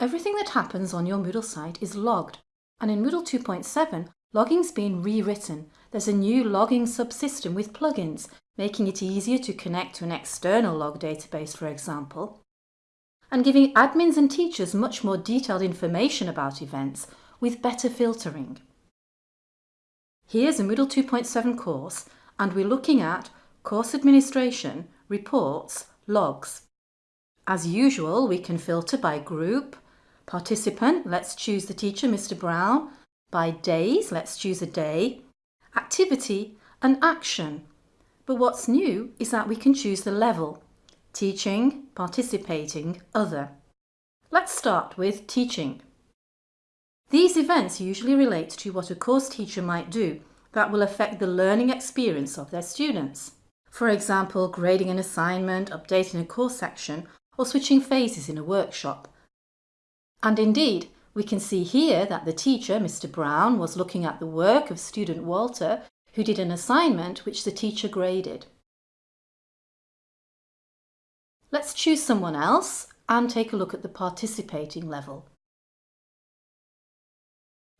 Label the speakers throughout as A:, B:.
A: Everything that happens on your Moodle site is logged, and in Moodle 2.7, logging's been rewritten. There's a new logging subsystem with plugins, making it easier to connect to an external log database, for example, and giving admins and teachers much more detailed information about events with better filtering. Here's a Moodle 2.7 course, and we're looking at course administration, reports, logs. As usual, we can filter by group, participant, let's choose the teacher, Mr Brown, by days, let's choose a day, activity and action. But what's new is that we can choose the level, teaching, participating, other. Let's start with teaching. These events usually relate to what a course teacher might do that will affect the learning experience of their students. For example, grading an assignment, updating a course section, or switching phases in a workshop. And indeed, we can see here that the teacher, Mr Brown, was looking at the work of student Walter, who did an assignment which the teacher graded. Let's choose someone else and take a look at the participating level.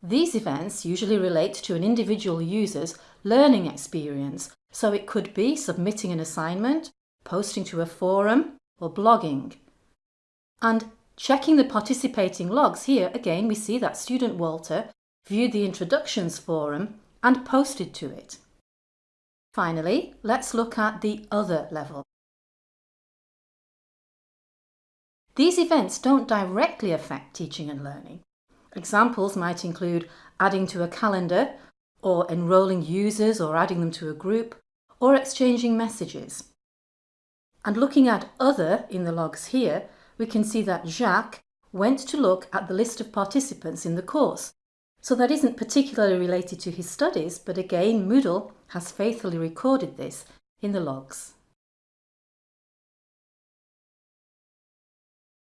A: These events usually relate to an individual user's learning experience, so it could be submitting an assignment, posting to a forum or blogging. And checking the participating logs here, again we see that student Walter viewed the introductions forum and posted to it. Finally, let's look at the other level. These events don't directly affect teaching and learning, Examples might include adding to a calendar, or enrolling users or adding them to a group, or exchanging messages. And looking at other in the logs here, we can see that Jacques went to look at the list of participants in the course. So that isn't particularly related to his studies, but again Moodle has faithfully recorded this in the logs.